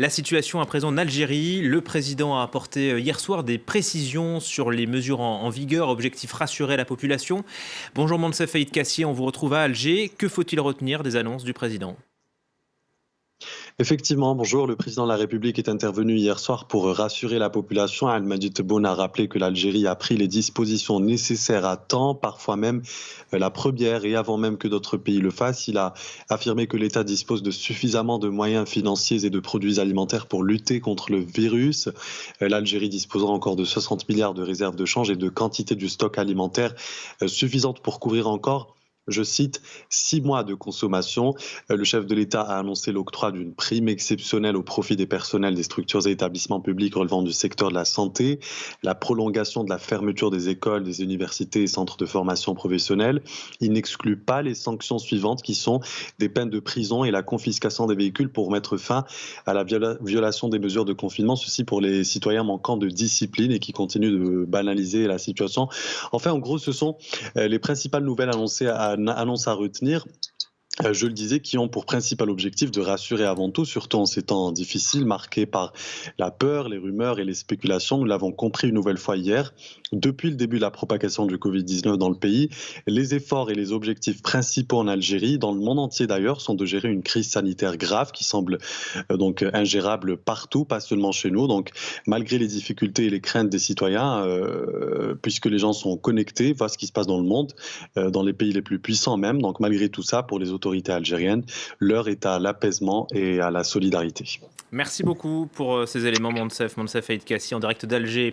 La situation à présent en Algérie, le président a apporté hier soir des précisions sur les mesures en, vigueur, objectif rassurer la population. Bonjour Monsef Aïd Kassier, on vous retrouve à Alger. Que faut-il retenir des annonces du président? Effectivement, bonjour. Le président de la République est intervenu hier soir pour rassurer la population. Al-Majid Tebboune a rappelé que l'Algérie a pris les dispositions nécessaires à temps, parfois même euh, la première et avant même que d'autres pays le fassent. Il a affirmé que l'État dispose de suffisamment de moyens financiers et de produits alimentaires pour lutter contre le virus. Euh, L'Algérie disposera encore de 60 milliards de réserves de change et de quantité du stock alimentaire euh, suffisante pour couvrir encore je cite, six mois de consommation. Euh, le chef de l'État a annoncé l'octroi d'une prime exceptionnelle au profit des personnels des structures et établissements publics relevant du secteur de la santé, la prolongation de la fermeture des écoles, des universités et centres de formation professionnelle. Il n'exclut pas les sanctions suivantes qui sont des peines de prison et la confiscation des véhicules pour mettre fin à la violation des mesures de confinement, ceci pour les citoyens manquant de discipline et qui continuent de banaliser la situation. Enfin, en gros, ce sont euh, les principales nouvelles annoncées à annonce à retenir euh, je le disais, qui ont pour principal objectif de rassurer avant tout, surtout en ces temps difficiles marqués par la peur, les rumeurs et les spéculations. Nous l'avons compris une nouvelle fois hier. Depuis le début de la propagation du Covid-19 dans le pays, les efforts et les objectifs principaux en Algérie, dans le monde entier d'ailleurs, sont de gérer une crise sanitaire grave qui semble euh, donc ingérable partout, pas seulement chez nous. Donc, malgré les difficultés et les craintes des citoyens, euh, puisque les gens sont connectés, voient ce qui se passe dans le monde, dans les pays les plus puissants même. Donc, malgré tout ça, pour les autorités algérienne. L'heure est à l'apaisement et à la solidarité. Merci beaucoup pour euh, ces éléments, Monsef, Monsef Aïd Kassi, en direct d'Alger.